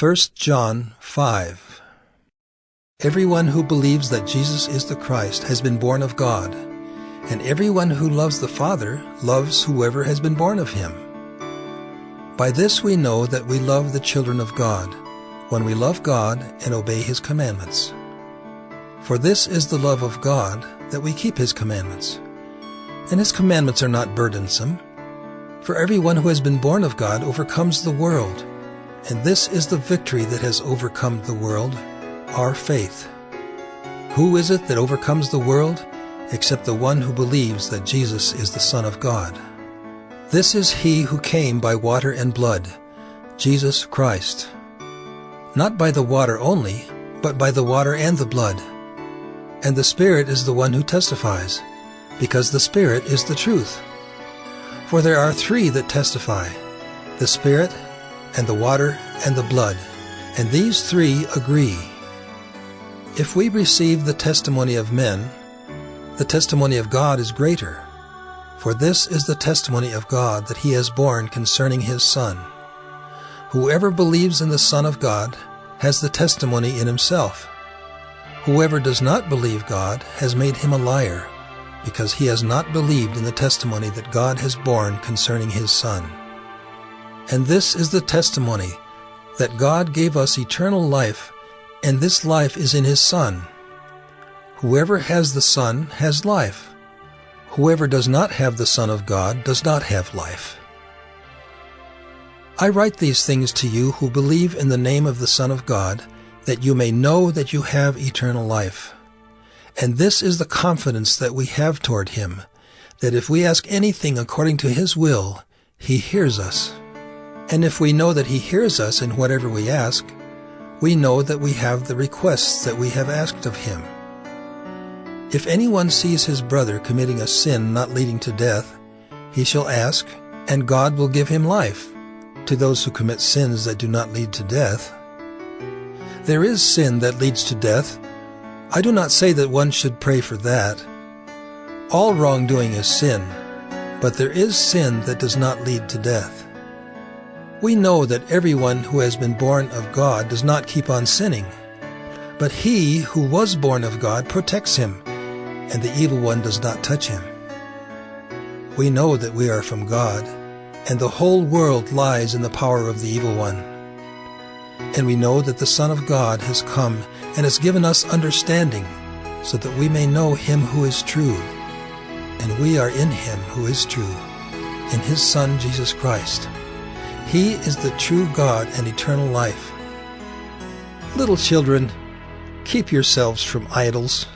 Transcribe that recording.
1 John 5 Everyone who believes that Jesus is the Christ has been born of God, and everyone who loves the Father loves whoever has been born of him. By this we know that we love the children of God, when we love God and obey his commandments. For this is the love of God, that we keep his commandments. And his commandments are not burdensome. For everyone who has been born of God overcomes the world. And this is the victory that has overcome the world, our faith. Who is it that overcomes the world except the one who believes that Jesus is the Son of God? This is he who came by water and blood, Jesus Christ. Not by the water only, but by the water and the blood. And the Spirit is the one who testifies, because the Spirit is the truth. For there are three that testify, the Spirit, and the water, and the blood, and these three agree. If we receive the testimony of men, the testimony of God is greater. For this is the testimony of God that he has borne concerning his Son. Whoever believes in the Son of God has the testimony in himself. Whoever does not believe God has made him a liar, because he has not believed in the testimony that God has borne concerning his Son. And this is the testimony, that God gave us eternal life, and this life is in his Son. Whoever has the Son has life. Whoever does not have the Son of God does not have life. I write these things to you who believe in the name of the Son of God, that you may know that you have eternal life. And this is the confidence that we have toward him, that if we ask anything according to his will, he hears us. And if we know that he hears us in whatever we ask, we know that we have the requests that we have asked of him. If anyone sees his brother committing a sin not leading to death, he shall ask, and God will give him life, to those who commit sins that do not lead to death. There is sin that leads to death. I do not say that one should pray for that. All wrongdoing is sin, but there is sin that does not lead to death. We know that everyone who has been born of God does not keep on sinning. But he who was born of God protects him, and the evil one does not touch him. We know that we are from God, and the whole world lies in the power of the evil one. And we know that the Son of God has come and has given us understanding, so that we may know him who is true. And we are in him who is true, in his Son Jesus Christ. He is the true God and eternal life. Little children, keep yourselves from idols.